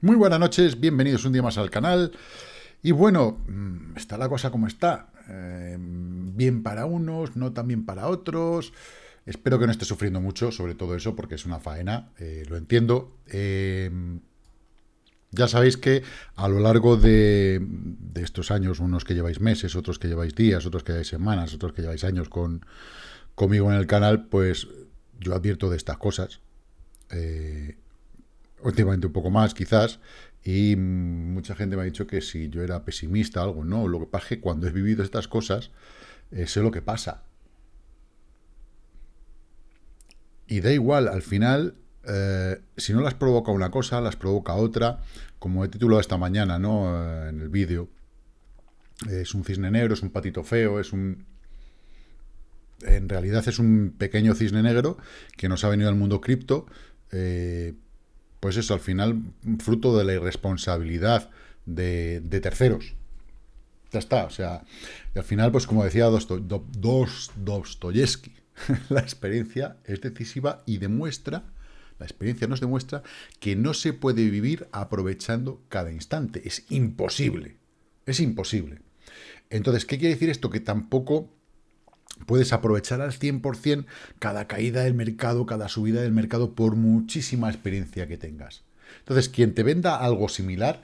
Muy buenas noches, bienvenidos un día más al canal. Y bueno, mm, está la cosa como está. Eh, bien para unos, no tan bien para otros. Espero que no esté sufriendo mucho sobre todo eso, porque es una faena, eh, lo entiendo. Eh, ya sabéis que a lo largo de, estos años, unos que lleváis meses, otros que lleváis días, otros que lleváis semanas, otros que lleváis años con, conmigo en el canal, pues yo advierto de estas cosas últimamente un poco más quizás, y mucha gente me ha dicho que si yo era pesimista o algo, no, lo que pasa es que cuando he vivido estas cosas, eh, sé lo que pasa. Y da igual, al final, eh, si no las provoca una cosa, las provoca otra, como he titulado esta mañana, ¿no?, eh, en el vídeo, es un cisne negro, es un patito feo, es un... En realidad es un pequeño cisne negro que nos ha venido al mundo cripto, pues eso, al final, fruto de la irresponsabilidad de, terceros. Ya está, o sea, y al final, pues como decía Dostoyevsky, la experiencia es decisiva y demuestra, la experiencia nos demuestra que no se puede vivir aprovechando cada instante. Es imposible, es imposible. Entonces, ¿qué quiere decir esto? Que tampoco puedes aprovechar al 100% cada caída del mercado, cada subida del mercado, por muchísima experiencia que tengas. Entonces, quien te venda algo similar,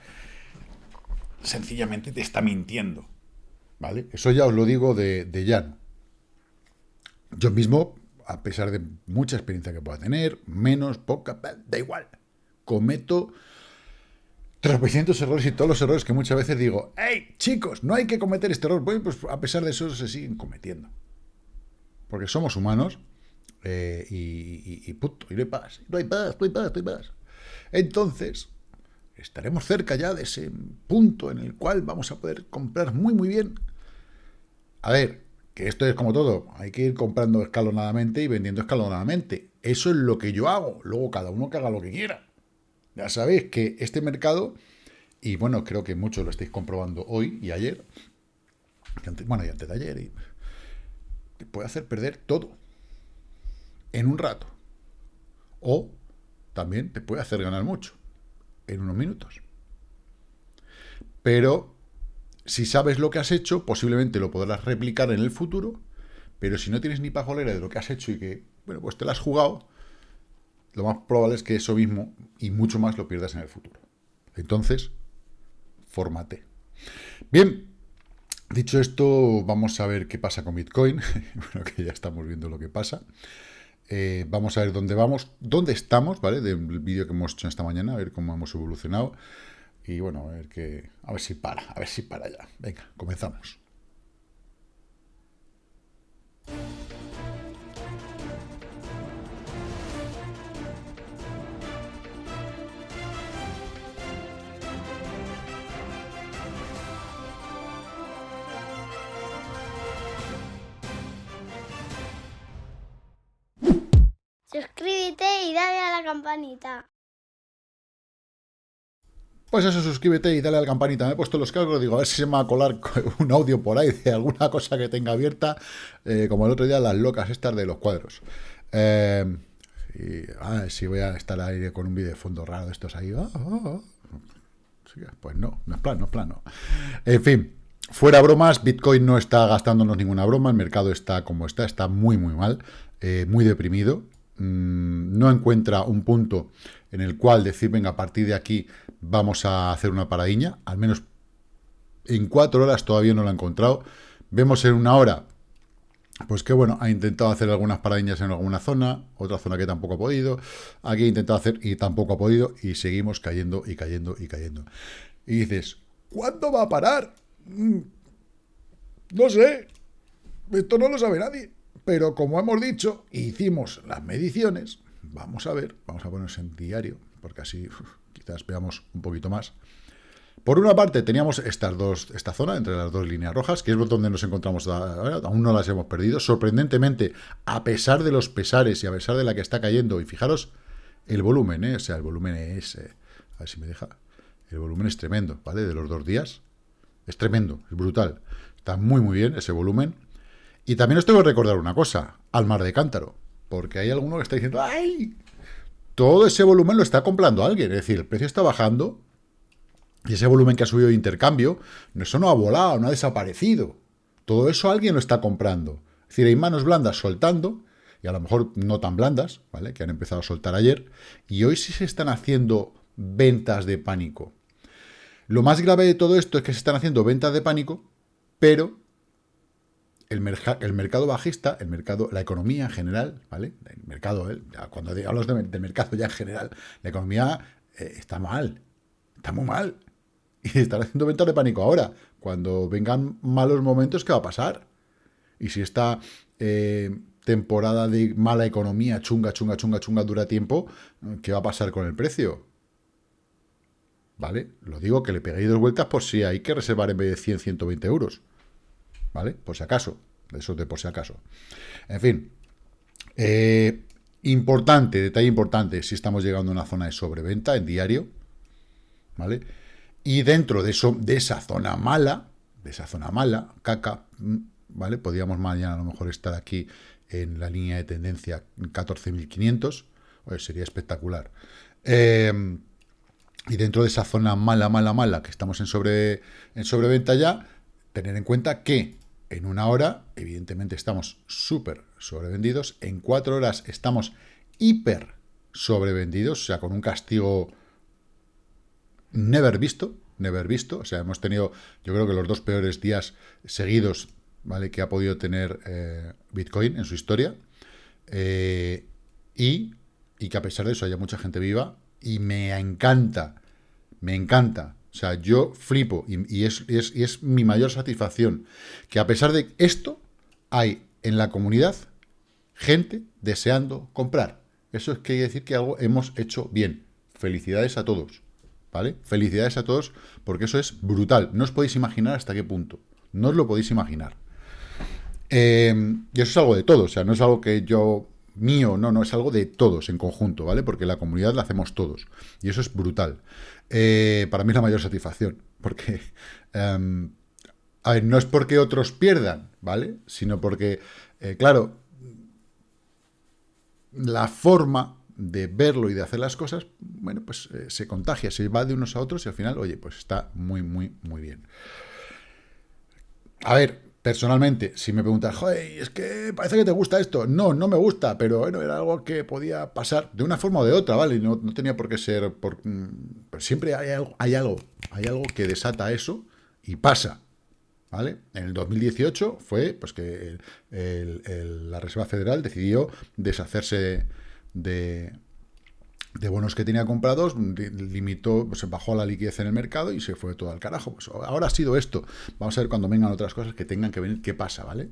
sencillamente te está mintiendo. ¿Vale? Eso ya os lo digo de, de llano. Yo mismo, a pesar de mucha experiencia que pueda tener, menos, poca, da igual. Cometo tropecientos errores y todos los errores que muchas veces digo, hey, chicos, no hay que cometer este error. pues a pesar de eso se siguen cometiendo porque somos humanos eh, y, y, puto, y no hay paz, no hay paz, no hay paz, no hay paz. Entonces, estaremos cerca ya de ese punto en el cual vamos a poder comprar muy, muy bien. A ver, que esto es como todo, hay que ir comprando escalonadamente y vendiendo escalonadamente. Eso es lo que yo hago, luego cada uno que haga lo que quiera. Ya sabéis que este mercado, y bueno, creo que muchos lo estáis comprobando hoy y ayer, bueno, y antes de ayer, y te puede hacer perder todo en un rato. O también te puede hacer ganar mucho en unos minutos. Pero si sabes lo que has hecho, posiblemente lo podrás replicar en el futuro, pero si no tienes ni pajolera de lo que has hecho y que, bueno, pues te lo has jugado, lo más probable es que eso mismo y mucho más lo pierdas en el futuro. Entonces, fórmate. Bien, Dicho esto, vamos a ver qué pasa con Bitcoin. bueno, que ya estamos viendo lo que pasa. Eh, vamos a ver dónde vamos, dónde estamos, ¿vale? Del vídeo que hemos hecho esta mañana, a ver cómo hemos evolucionado. Y bueno, a ver, que, a ver si para, a ver si para ya. Venga, comenzamos. Campanita. Pues eso, suscríbete y dale a la campanita. Me he puesto los cascos, digo, a ver si se me va a colar un audio por ahí de alguna cosa que tenga abierta, eh, como el otro día las locas estas de los cuadros. Eh, ah, si voy a estar ahí con un vídeo de fondo raro de estos ahí. Ah, ah, pues no, no es plan, no es plano. En fin, fuera bromas, Bitcoin no está gastándonos ninguna broma, el mercado está como está, está muy, muy mal, eh, muy deprimido. Mm, no encuentra un punto en el cual decir, venga, a partir de aquí vamos a hacer una paradiña, al menos en cuatro horas todavía no lo ha encontrado. Vemos en una hora, pues que bueno, ha intentado hacer algunas paradiñas en alguna zona, otra zona que tampoco ha podido, aquí ha intentado hacer y tampoco ha podido, y seguimos cayendo y cayendo y cayendo. Y dices, ¿cuándo va a parar? Mm, no sé, esto no lo sabe nadie. Pero como hemos dicho, hicimos las mediciones, vamos a ver, vamos a ponernos en diario, porque así quizás veamos un poquito más. Por una parte teníamos estas dos, esta zona entre las dos líneas rojas, que es donde nos encontramos ahora, aún no las hemos perdido. Sorprendentemente, a pesar de los pesares y a pesar de la que está cayendo, y fijaros el volumen, ¿eh? o sea, el volumen es, eh, a ver si me deja, el volumen es tremendo, ¿vale? De los dos días, es tremendo, es brutal. Está muy, muy bien ese volumen. Y también os tengo que recordar una cosa, al mar de cántaro, porque hay alguno que está diciendo, ¡ay! Todo ese volumen lo está comprando alguien, es decir, el precio está bajando Y ese volumen que ha subido de intercambio, eso no ha volado, no ha desaparecido. Todo eso alguien lo está comprando. Es decir, hay manos blandas soltando, y a lo mejor no tan blandas, ¿vale? Que han empezado a soltar ayer, y hoy sí se están haciendo ventas de pánico. Lo más grave de todo esto es que se están haciendo ventas de pánico, pero el, el mercado bajista, el mercado, la economía en general, ¿vale? El mercado, ¿eh? cuando hablo del mercado ya en general, la economía eh, está mal, está muy mal. Y están haciendo ventas de pánico ahora. Cuando vengan malos momentos, ¿qué va a pasar? Y si esta eh, temporada de mala economía, chunga, chunga, chunga, chunga, dura tiempo, ¿qué va a pasar con el precio? ¿Vale? Lo digo que le peguéis dos vueltas por si hay que reservar en vez de 100, 120 euros. ¿Vale? Por si acaso. Eso de por si acaso. En fin. Eh, importante, detalle importante, si estamos llegando a una zona de sobreventa en diario. ¿Vale? Y dentro de, eso, de esa zona mala, de esa zona mala, caca, mm, ¿vale? Podríamos mañana a lo mejor estar aquí en la línea de tendencia 14.500, sería espectacular. Eh, y dentro de esa zona mala, mala, mala, que estamos en, sobre, en sobreventa ya, tener en cuenta que en una hora, evidentemente, estamos súper sobrevendidos. En cuatro horas estamos hiper sobrevendidos, o sea, con un castigo never visto, never visto. O sea, hemos tenido, yo creo que los dos peores días seguidos, ¿vale? Que ha podido tener eh, Bitcoin en su historia. Eh, y, y que a pesar de eso haya mucha gente viva, y me encanta, me encanta. O sea, yo flipo y, es, mi mayor satisfacción que a pesar de esto, hay en la comunidad gente deseando comprar. Eso es que quiere decir que algo hemos hecho bien. Felicidades a todos, ¿vale? Felicidades a todos porque eso es brutal. No os podéis imaginar hasta qué punto. No os lo podéis imaginar. Eh, y eso es algo de todo, o sea, no es algo que yo mío, no, no, es algo de todos en conjunto, ¿vale? Porque la comunidad la hacemos todos. Y eso es brutal. Eh, para mí es la mayor satisfacción, porque... Em, a ver, no es porque otros pierdan, ¿vale? Sino porque, eh, claro, la forma de verlo y de hacer las cosas, bueno, pues eh, se contagia, se va de unos a otros y al final, oye, pues está muy, muy, muy bien. A ver, Personalmente, si me preguntas, joder, es que parece que te gusta esto. No, no me gusta, pero bueno, era algo que podía pasar de una forma o de otra, ¿vale? No, no tenía por qué ser... Por, mm, pero siempre hay algo, hay algo, hay algo que desata eso y pasa, ¿vale? En el 2018 fue pues que la Reserva Federal decidió deshacerse de, de bonos que tenía comprados, limitó, pues, se bajó la liquidez en el mercado y se fue todo al carajo. Pues ahora ha sido esto. Vamos a ver cuando vengan otras cosas que tengan que venir, qué pasa, ¿vale?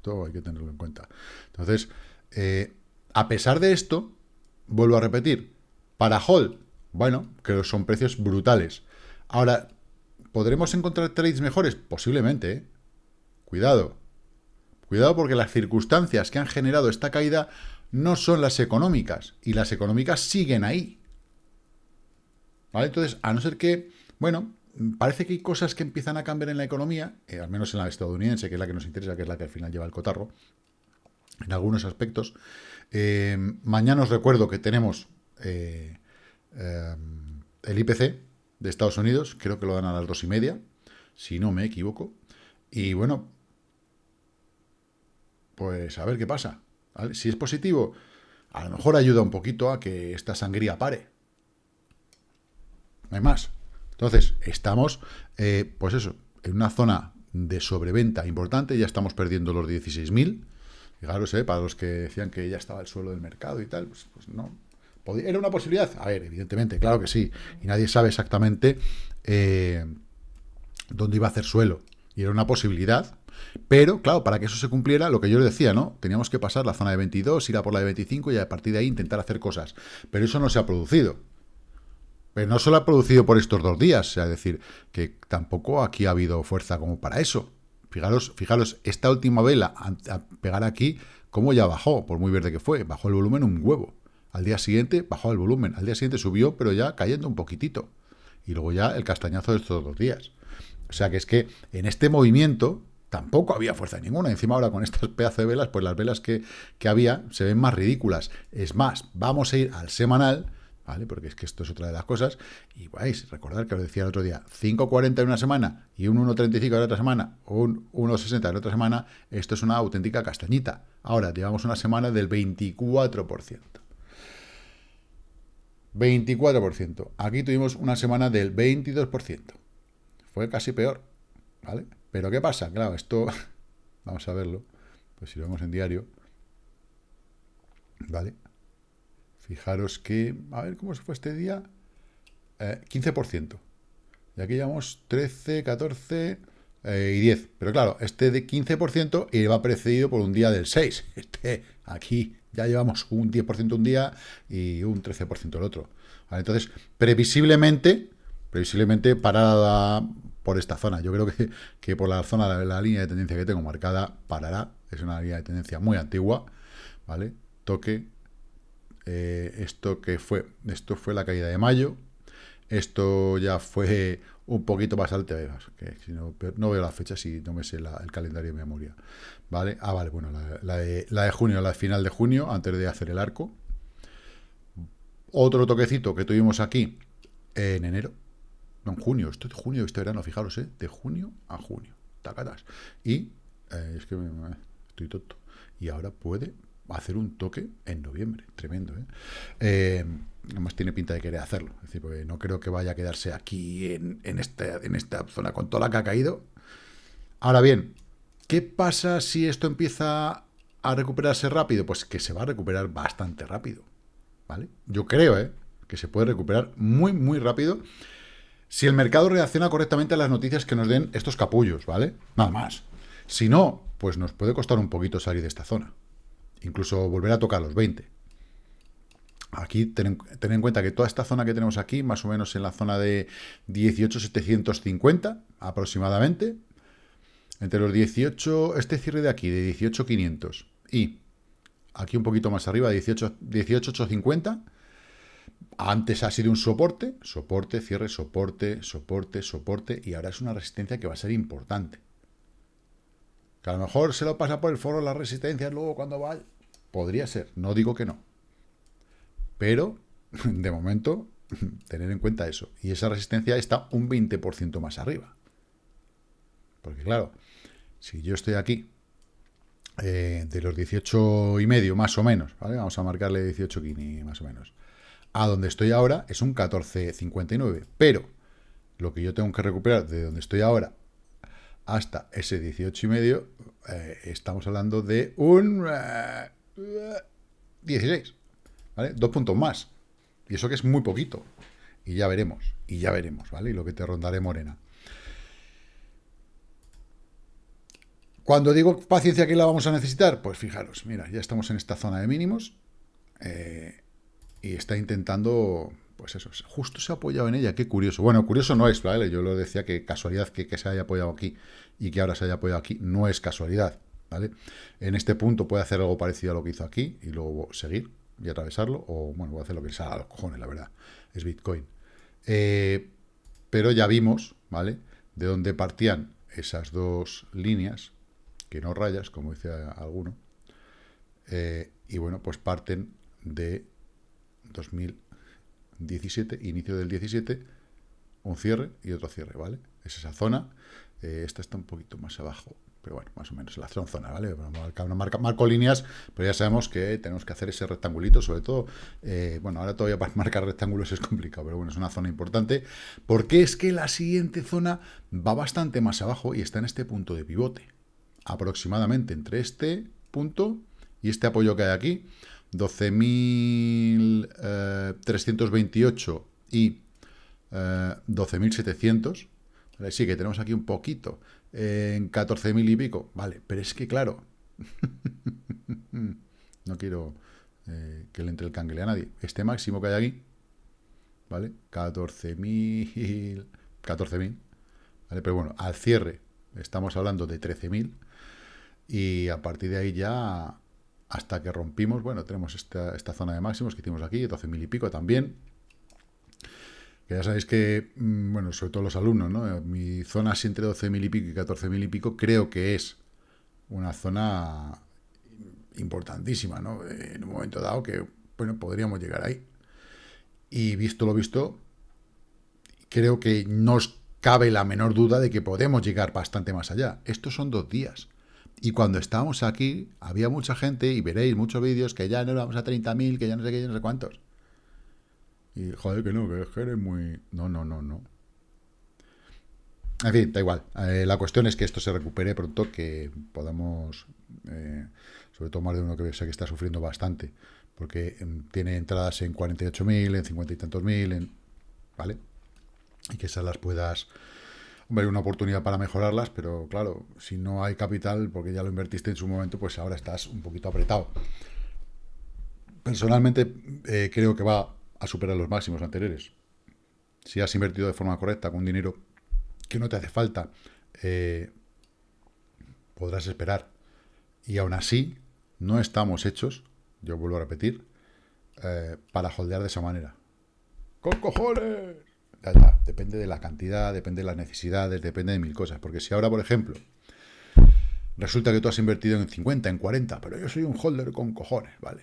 Todo hay que tenerlo en cuenta. Entonces, eh, a pesar de esto, vuelvo a repetir, para Hall, bueno, que son precios brutales. Ahora, ¿podremos encontrar trades mejores? Posiblemente, ¿eh? Cuidado. Cuidado porque las circunstancias que han generado esta caída no son las económicas, y las económicas siguen ahí. ¿Vale? Entonces, a no ser que, bueno, parece que hay cosas que empiezan a cambiar en la economía, eh, al menos en la estadounidense, que es la que nos interesa, que es la que al final lleva el cotarro, en algunos aspectos. Eh, mañana os recuerdo que tenemos eh, el IPC de Estados Unidos, creo que lo dan a las dos y media, si no me equivoco. Y bueno, pues a ver qué pasa. Si es positivo, a lo mejor ayuda un poquito a que esta sangría pare. No hay más. Entonces, estamos, eh, pues eso, en una zona de sobreventa importante, ya estamos perdiendo los 16.000. Fijaros, eh, para los que decían que ya estaba el suelo del mercado y tal, pues, pues no. ¿Era una posibilidad? A ver, evidentemente, claro que sí. Y nadie sabe exactamente eh, dónde iba a hacer suelo. Y era una posibilidad, pero, claro, para que eso se cumpliera, lo que yo les decía, ¿no? Teníamos que pasar la zona de 22, ir a por la de 25 y a partir de ahí intentar hacer cosas. Pero eso no se ha producido. Pero no solo ha producido por estos dos días, sea, es decir, que tampoco aquí ha habido fuerza como para eso. Fijaros, fijaros, esta última vela, a, pegar aquí, cómo ya bajó, por muy verde que fue, bajó el volumen un huevo. Al día siguiente bajó el volumen, al día siguiente subió, pero ya cayendo un poquitito. Y luego ya el castañazo de estos dos días. O sea que es que en este movimiento tampoco había fuerza ninguna. Encima ahora con estas pedazos de velas, pues las velas que, había se ven más ridículas. Es más, vamos a ir al semanal, ¿vale? Porque es que esto es otra de las cosas. Y vais, recordar que os decía el otro día, 5.40 en una semana y un 1.35 en la otra semana, un 1.60 en la otra semana, esto es una auténtica castañita. Ahora, llevamos una semana del 24%. 24%. Aquí tuvimos una semana del 22%. Fue casi peor, ¿vale? Pero ¿qué pasa? Claro, esto, vamos a verlo, pues si lo vemos en diario, ¿vale? Fijaros que, a ver cómo se fue este día, 15%. Eh, y aquí llevamos 13, 14 eh, y 10. Pero claro, este de 15% y va precedido por un día del 6. Este, aquí ya llevamos un 10% un día y un 13% el otro. Entonces, previsiblemente, previsiblemente parada por esta zona. Yo creo que, que por la zona, la, la, línea de tendencia que tengo marcada, parará. Es una línea de tendencia muy antigua, ¿vale? Toque. Eh, esto que fue, esto fue la caída de mayo. Esto ya fue un poquito más alto, que si no, no, veo la fecha si no me sé el calendario de memoria. ¿Vale? Ah, vale, bueno, la, de, la de junio, la final de junio, antes de hacer el arco. Otro toquecito que tuvimos aquí en enero, no, en junio, esto es de junio, este verano, fijaros, ¿eh? de junio a junio, tacatas. Y, eh, es que estoy tonto, y ahora puede hacer un toque en noviembre, tremendo, ¿eh? eh además tiene pinta de querer hacerlo, es decir, porque no creo que vaya a quedarse aquí en, en, esta, en esta zona con toda la que ha caído. Ahora bien, ¿qué pasa si esto empieza a recuperarse rápido? Pues que se va a recuperar bastante rápido. Yo creo, ¿eh? que se puede recuperar muy, muy rápido si el mercado reacciona correctamente a las noticias que nos den estos capullos, ¿vale? Nada más. Si no, pues nos puede costar un poquito salir de esta zona. Incluso volver a tocar los 20. Aquí ten, en cuenta que toda esta zona que tenemos aquí, más o menos en la zona de 18.750 aproximadamente, entre los 18, este cierre de aquí, de 18.500 y aquí un poquito más arriba, 18.850. Antes ha sido un soporte, soporte, cierre, soporte, soporte, soporte, y ahora es una resistencia que va a ser importante. Que a lo mejor se lo pasa por el foro las resistencias luego cuando va... Podría ser, no digo que no. Pero, de momento, tener en cuenta eso. Y esa resistencia está un 20% más arriba. Porque claro, si yo estoy aquí eh, de los 18 y medio, más o menos, ¿vale? Vamos a marcarle 18 kini, más o menos. A donde estoy ahora es un 14.59, pero lo que yo tengo que recuperar de donde estoy ahora hasta ese 18 y medio, eh, estamos hablando de un 16, eh, ¿vale? Dos puntos más. Y eso que es muy poquito. Y ya veremos, y ya veremos, ¿vale? Y lo que te rondaré morena. Cuando digo paciencia que la vamos a necesitar, pues fijaros, mira, ya estamos en esta zona de mínimos eh, y está intentando, pues eso, justo se ha apoyado en ella, qué curioso. Bueno, curioso no es, ¿vale? Yo lo decía que casualidad que, se haya apoyado aquí y que ahora se haya apoyado aquí no es casualidad, ¿vale? En este punto puede hacer algo parecido a lo que hizo aquí y luego seguir y atravesarlo, o bueno, voy a hacer lo que sea a los cojones, la verdad, es Bitcoin. Eh, pero ya vimos, ¿vale? De dónde partían esas dos líneas, que no rayas, como dice alguno. Eh, y bueno, pues parten de 2017, inicio del 17, un cierre y otro cierre, ¿vale? Es esa zona. Eh, esta está un poquito más abajo, pero bueno, más o menos la zona, ¿vale? Marca, marco líneas, pero ya sabemos que tenemos que hacer ese rectangulito, sobre todo, eh, bueno, ahora todavía para marcar rectángulos es complicado, pero bueno, es una zona importante, porque es que la siguiente zona va bastante más abajo y está en este punto de pivote, aproximadamente entre este punto y este apoyo que hay aquí, 12.328 eh, y 12.700. Eh, sí, que tenemos aquí un poquito en 14.000 y pico. Vale, pero es que claro, no quiero eh, que le entre el cangle a nadie. Este máximo que hay aquí, ¿vale? 14.000, 14.000, ¿vale? Pero bueno, al cierre estamos hablando de 13.000 y a partir de ahí ya, hasta que rompimos, bueno, tenemos esta, zona de máximos que hicimos aquí, 12.000 y pico también. Que ya sabéis que, mm, bueno, sobre todo los alumnos, ¿no? Mi zona así entre 12.000 y pico y 14.000 y pico creo que es una zona importantísima, ¿no? En un momento dado que, bueno, podríamos llegar ahí. Y visto lo visto, creo que nos cabe la menor duda de que podemos llegar bastante más allá. Estos son dos días. Y cuando estábamos aquí, había mucha gente, y veréis muchos vídeos, que ya no vamos a 30.000, que ya no sé qué, ya no sé cuántos. Y joder, que no, que eres muy... No, no, no, no. En fin, da igual. Eh, la cuestión es que esto se recupere pronto, que podamos, eh, sobre todo más de uno que sé que está sufriendo bastante, porque em, tiene entradas en 48.000, en 50 y tantos mil, en, ¿vale? Y que esas las puedas ver una oportunidad para mejorarlas, pero claro, si no hay capital, porque ya lo invertiste en su momento, pues ahora estás un poquito apretado. Personalmente eh, creo que va a superar los máximos anteriores. Si has invertido de forma correcta con dinero que no te hace falta, eh, podrás esperar. Y aún así, no estamos hechos, yo vuelvo a repetir, eh, para holdear de esa manera. ¡Con cojones! Ya, ya, depende de la cantidad, depende de las necesidades, depende de mil cosas. Porque si ahora, por ejemplo, resulta que tú has invertido en 50, en 40, pero yo soy un holder con cojones, ¿vale?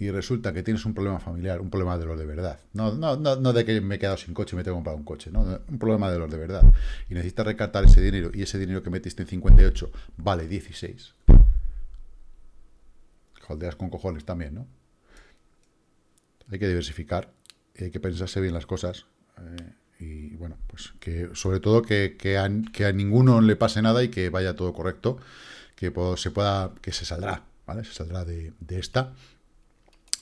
y resulta que tienes un problema familiar, un problema de los de verdad. No, no, no, de que me he quedado sin coche y me tengo que comprar un coche, no, un problema de los de verdad. Y necesitas recartar ese dinero y ese dinero que metiste en 58 vale 16. Holdeas con cojones también, ¿no? Hay que diversificar, hay que pensarse bien las cosas. Eh, y bueno, pues que sobre todo que, que, a, ninguno le pase nada y que vaya todo correcto, que se pueda, que se saldrá, ¿vale? Se saldrá de, de esta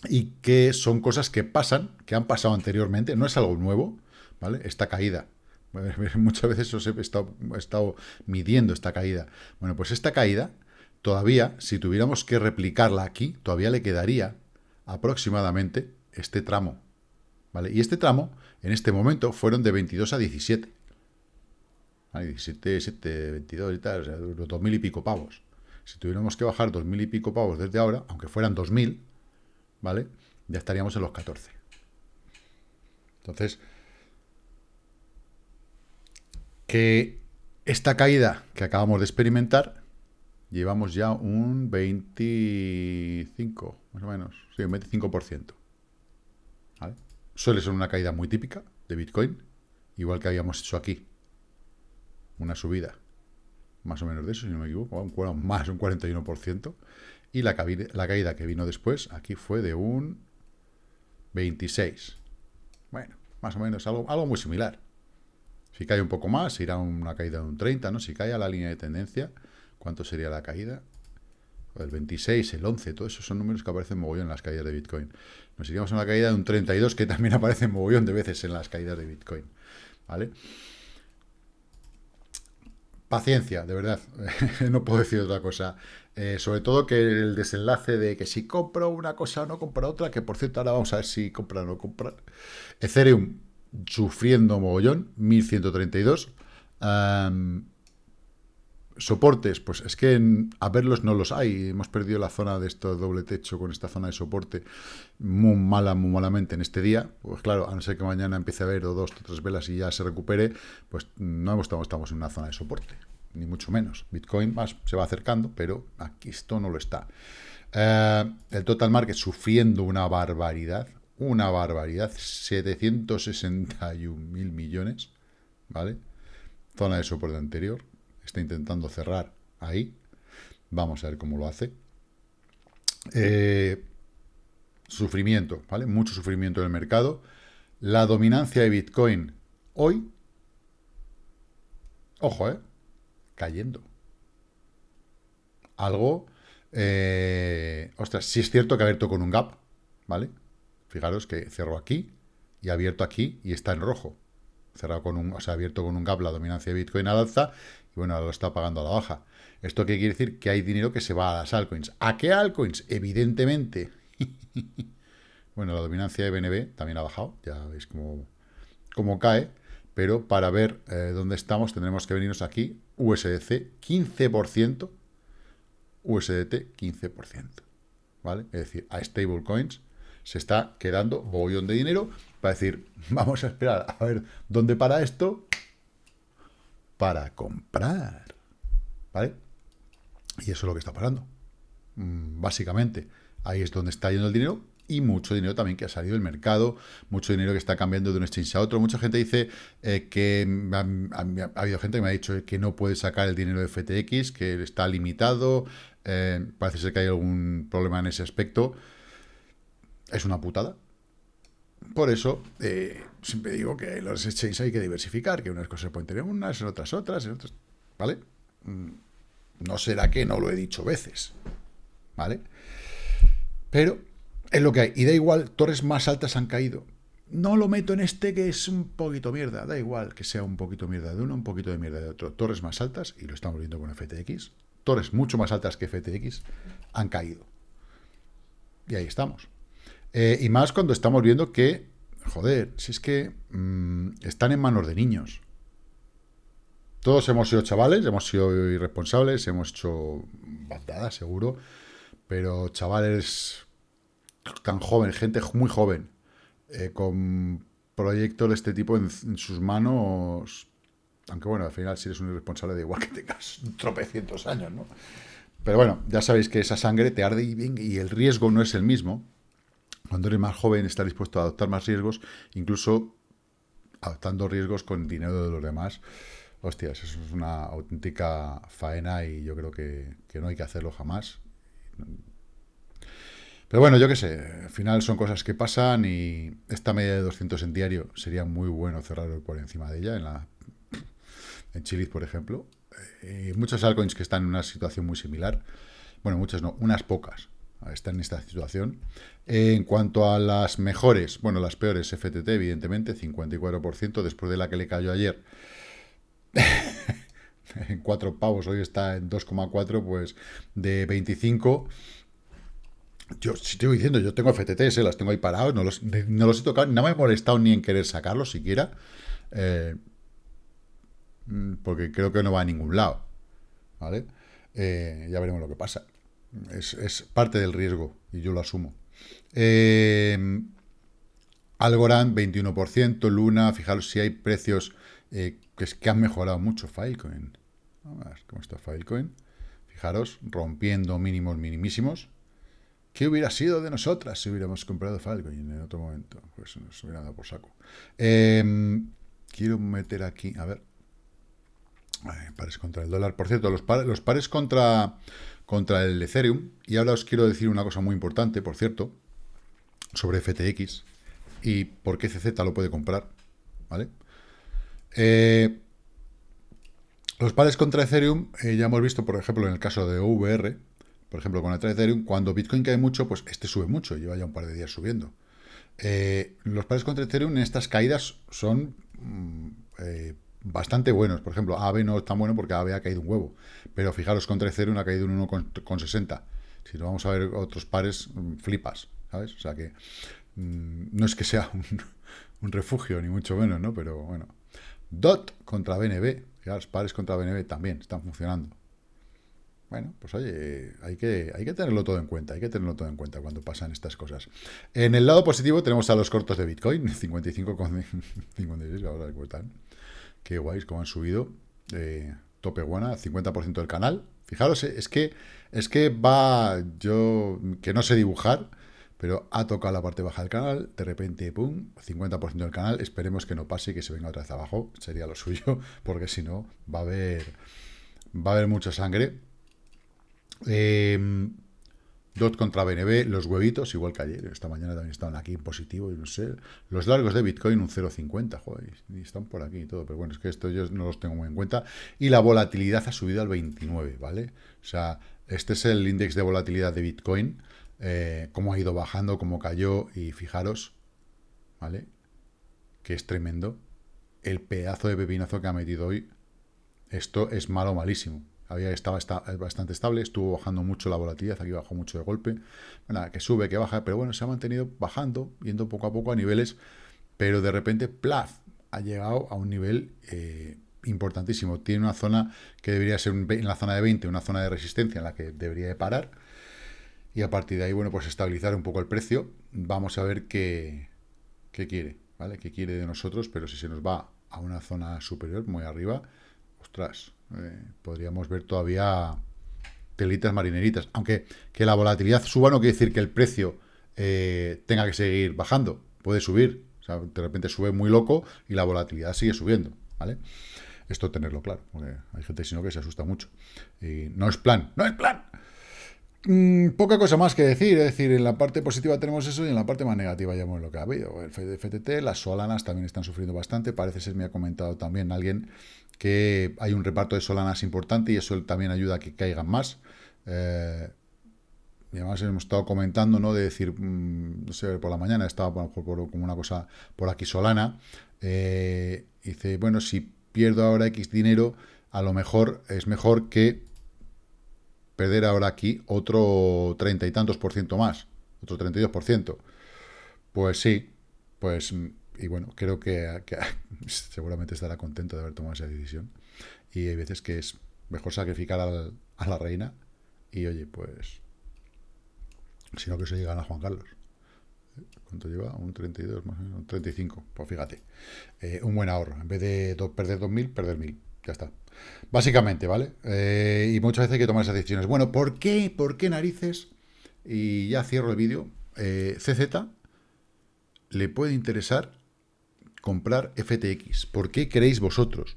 y que son cosas que pasan, que han pasado anteriormente, no es algo nuevo, ¿vale? Esta caída. Muchas veces os he estado, he estado midiendo esta caída. Bueno, pues esta caída, todavía, si tuviéramos que replicarla aquí, todavía le quedaría aproximadamente este tramo, ¿vale? Y este tramo, en este momento, fueron de 22 a 17. ¿Vale? 17, 7, 22 y tal, o sea, los 2.000 y pico pavos. Si tuviéramos que bajar 2.000 y pico pavos desde ahora, aunque fueran 2.000, ¿vale? Ya estaríamos en los 14. Entonces, que esta caída que acabamos de experimentar, llevamos ya un 25, más o menos, sí, un 25%. Suele ser una caída muy típica de Bitcoin, igual que habíamos hecho aquí, una subida, más o menos de eso, si no me equivoco, más un 41%, y la, caída que vino después, aquí fue de un 26. Bueno, más o menos algo, algo muy similar. Si cae un poco más, irá una caída de un 30, ¿no? Si cae a la línea de tendencia, ¿cuánto sería la caída? El 26, el 11, todos esos son números que aparecen mogollón en las caídas de Bitcoin. Nos iríamos a una caída de un 32, que también aparece mogollón de veces en las caídas de Bitcoin. ¿Vale? Paciencia, de verdad. no puedo decir otra cosa. Eh, sobre todo que el desenlace de que si compro una cosa o no compro otra, que por cierto ahora vamos a ver si comprar o no comprar. Ethereum sufriendo mogollón, 1132. Soportes, pues es que a verlos no los hay. Hemos perdido la zona de esto doble techo con esta zona de soporte muy mala, muy malamente en este día. Pues claro, a no ser que mañana empiece a haber dos o tres velas y ya se recupere, pues no estamos, estamos en una zona de soporte ni mucho menos. Bitcoin más se va acercando, pero aquí esto no lo está. Eh, el total market sufriendo una barbaridad, una barbaridad, 761 mil millones, ¿vale? Zona de soporte anterior, está intentando cerrar ahí, vamos a ver cómo lo hace. Eh, sufrimiento, ¿vale? Mucho sufrimiento en el mercado. La dominancia de Bitcoin hoy, ojo, ¿eh? cayendo. Algo... Eh, ostras, sí es cierto que ha abierto con un gap, ¿vale? Fijaros que cerró aquí y ha abierto aquí y está en rojo. Cerrado con un, o sea, abierto con un gap la dominancia de Bitcoin al alza bueno, lo está pagando a la baja. ¿Esto qué quiere decir? Que hay dinero que se va a las altcoins. ¿A qué altcoins? Evidentemente. bueno, la dominancia de BNB también ha bajado, ya veis cómo, cómo cae pero para ver eh, dónde estamos tendremos que venirnos aquí, USDC 15%, USDT 15%, ¿vale? Es decir, a stablecoins se está quedando bollón de dinero para decir, vamos a esperar a ver dónde para esto para comprar, ¿vale? Y eso es lo que está parando. Mm, básicamente, ahí es donde está yendo el dinero y mucho dinero también que ha salido del mercado, mucho dinero que está cambiando de un exchange a otro. Mucha gente dice eh, que ha, habido gente que me ha dicho que no puede sacar el dinero de FTX, que está limitado, eh, parece ser que hay algún problema en ese aspecto. Es una putada. Por eso, eh, siempre digo que los exchanges hay que diversificar, que unas cosas pueden tener unas, en otras otras, en otras, ¿vale? Mm, no será que no lo he dicho veces, ¿vale? Pero es lo que hay. Y da igual, torres más altas han caído. No lo meto en este que es un poquito mierda. Da igual que sea un poquito mierda de uno, un poquito de mierda de otro. Torres más altas, y lo estamos viendo con FTX, torres mucho más altas que FTX, han caído. Y ahí estamos. Eh, y más cuando estamos viendo que, joder, si es que mm, están en manos de niños. Todos hemos sido chavales, hemos sido irresponsables, hemos hecho bandadas, seguro, pero chavales tan joven, gente muy joven, eh, con proyectos de este tipo en, sus manos, aunque bueno, al final si eres un irresponsable da igual que tengas tropecientos años, ¿no? Pero bueno, ya sabéis que esa sangre te arde y, y el riesgo no es el mismo. Cuando eres más joven estás dispuesto a adoptar más riesgos, incluso adoptando riesgos con dinero de los demás. Hostias, eso es una auténtica faena y yo creo que, que no hay que hacerlo jamás. Pero bueno, yo qué sé, al final son cosas que pasan y esta media de 200 en diario sería muy bueno cerrar por encima de ella, en la en Chiliz, por ejemplo. Eh, muchas altcoins que están en una situación muy similar. Bueno, muchas no, unas pocas están en esta situación. en cuanto a las mejores, bueno, las peores, FTT, evidentemente, 54%, después de la que le cayó ayer. en 4 pavos, hoy está en 2,4, pues de 25 yo si estoy diciendo, yo tengo FTTs, las tengo ahí parados, no los, no los he tocado, no me he molestado ni en querer sacarlos siquiera, eh, mm, porque creo que no va a ningún lado, ¿vale? Eh, ya veremos lo que pasa. Es, parte del riesgo y yo lo asumo. Eh, Algorand, 21%, Luna, fijaros si hay precios que, que han mejorado mucho Filecoin. A ver cómo está Filecoin. Fijaros, rompiendo mínimos minimísimos. ¿Qué hubiera sido de nosotras si hubiéramos comprado Falcon en otro momento? Pues nos hubiera dado por saco. Em, quiero meter aquí, a ver. pares contra el dólar. Por cierto, los, los pares contra, contra el Ethereum. Y ahora os quiero decir una cosa muy importante, por cierto, sobre FTX y por qué CZ lo puede comprar. ¿Vale? Eh, los pares contra Ethereum, eh, ya hemos visto, por ejemplo, en el caso de OVR, por ejemplo, con el Ethereum, cuando Bitcoin cae mucho, pues este sube mucho, lleva ya un par de días subiendo. Eh, los pares contra Ethereum en estas caídas son mm, bastante buenos. Por ejemplo, AVE no es tan bueno porque AVE ha caído un huevo. Pero fijaros, contra Ethereum ha caído un 1,60. Si no vamos a ver otros pares, mm, flipas, ¿sabes? O sea que mm, no es que sea un, un, refugio, ni mucho menos, ¿no? Pero bueno. DOT contra BNB. Fijaros, pares contra BNB también están funcionando. Bueno, pues oye, hay que, hay que tenerlo todo en cuenta, hay que tenerlo todo en cuenta cuando pasan estas cosas. En el lado positivo tenemos a los cortos de Bitcoin, 55,56 ahora cuestan. Qué guays, cómo han subido. Eh, tope buena, 50% del canal. Fijaros, eh, es que, es que va, yo, que no sé dibujar, pero ha tocado la parte baja del canal, de repente, pum, 50% del canal, esperemos que no pase y que se venga otra vez abajo, sería lo suyo, porque si no, va a haber, va a haber mucha sangre eh, DOT contra BNB, los huevitos, igual que ayer, esta mañana también estaban aquí en positivo, y no sé. Los largos de Bitcoin, un 0,50, joder, y están por aquí y todo, pero bueno, es que esto yo no los tengo muy en cuenta. Y la volatilidad ha subido al 29, ¿vale? O sea, este es el índice de volatilidad de Bitcoin, eh, cómo ha ido bajando, cómo cayó, y fijaros, ¿vale? Que es tremendo. El pedazo de pepinazo que ha metido hoy, esto es malo, malísimo había, estaba está, bastante estable, estuvo bajando mucho la volatilidad, aquí bajó mucho de golpe, bueno, que sube, que baja, pero bueno, se ha mantenido bajando, yendo poco a poco a niveles, pero de repente, plaf, ha llegado a un nivel eh, importantísimo. Tiene una zona que debería ser en la zona de 20, una zona de resistencia en la que debería de parar, y a partir de ahí, bueno, pues estabilizar un poco el precio. Vamos a ver qué, qué quiere, ¿vale? Qué quiere de nosotros, pero si se nos va a una zona superior, muy arriba, ostras, eh, podríamos ver todavía telitas marineritas. Aunque que la volatilidad suba no quiere decir que el precio eh, tenga que seguir bajando. Puede subir, o sea, de repente sube muy loco y la volatilidad sigue subiendo, ¿vale? Esto tenerlo claro, porque hay gente sino que se asusta mucho. Y no es plan, no es plan. Mm, poca cosa más que decir, es decir, en la parte positiva tenemos eso y en la parte más negativa ya hemos lo que ha habido. El FTT, las solanas también están sufriendo bastante, parece ser, me ha comentado también alguien que hay un reparto de solanas importante y eso también ayuda a que caigan más. Eh, además hemos estado comentando, ¿no? De decir, mm, no sé, por la mañana estaba como una cosa por aquí solana. Eh, dice, bueno, si pierdo ahora X dinero, a lo mejor es mejor que perder ahora aquí otro treinta y tantos por ciento más, otro 32 por ciento. Pues sí, pues, y bueno, creo que, seguramente estará contento de haber tomado esa decisión. Y hay veces que es mejor sacrificar a la reina y, oye, pues, sino que se llega a Juan Carlos. ¿Cuánto lleva? Un 32, más o menos, un 35. Pues fíjate, eh, un buen ahorro. En vez de perder 2.000, perder 1.000. Ya está. Básicamente, ¿vale? Eh, y muchas veces hay que tomar esas decisiones. Bueno, ¿por qué? ¿Por qué narices? Y ya cierro el vídeo. Eh, CZ le puede interesar comprar FTX. ¿Por qué creéis vosotros?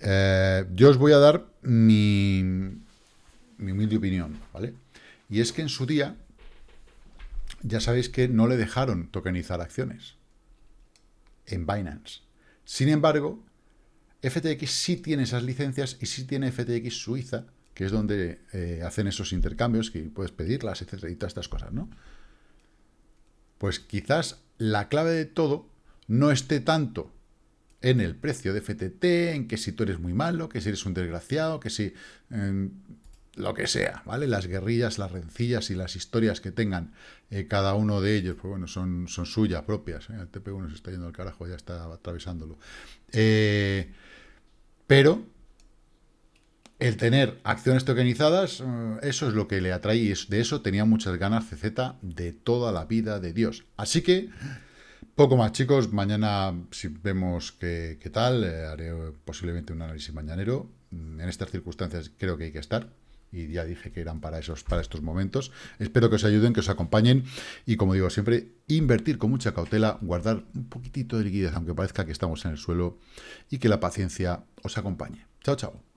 Eh, yo os voy a dar mi, mi humilde opinión, ¿vale? Y es que en su día, ya sabéis que no le dejaron tokenizar acciones en Binance. Sin embargo, FTX sí tiene esas licencias y sí tiene FTX Suiza, que es donde eh, hacen esos intercambios, que puedes pedirlas, etcétera, y todas estas cosas, ¿no? Pues quizás la clave de todo no esté tanto en el precio de FTT, en que si tú eres muy malo, que si eres un desgraciado, que si lo que sea, ¿vale? Las guerrillas, las rencillas y las historias que tengan eh, cada uno de ellos, pues bueno, son, son suyas propias. ¿eh? El TP1 se está yendo al carajo, ya está atravesándolo. Eh, pero el tener acciones tokenizadas, eso es lo que le atrae y de eso tenía muchas ganas CZ de toda la vida de Dios. Así que, poco más chicos, mañana si vemos qué, tal, eh, haré posiblemente un análisis mañanero. Mm, en estas circunstancias creo que hay que estar y ya dije que eran para, esos, para estos momentos. Espero que os ayuden, que os acompañen y como digo siempre, invertir con mucha cautela, guardar un poquitito de liquidez, aunque parezca que estamos en el suelo y que la paciencia os acompañe. Chao, chao.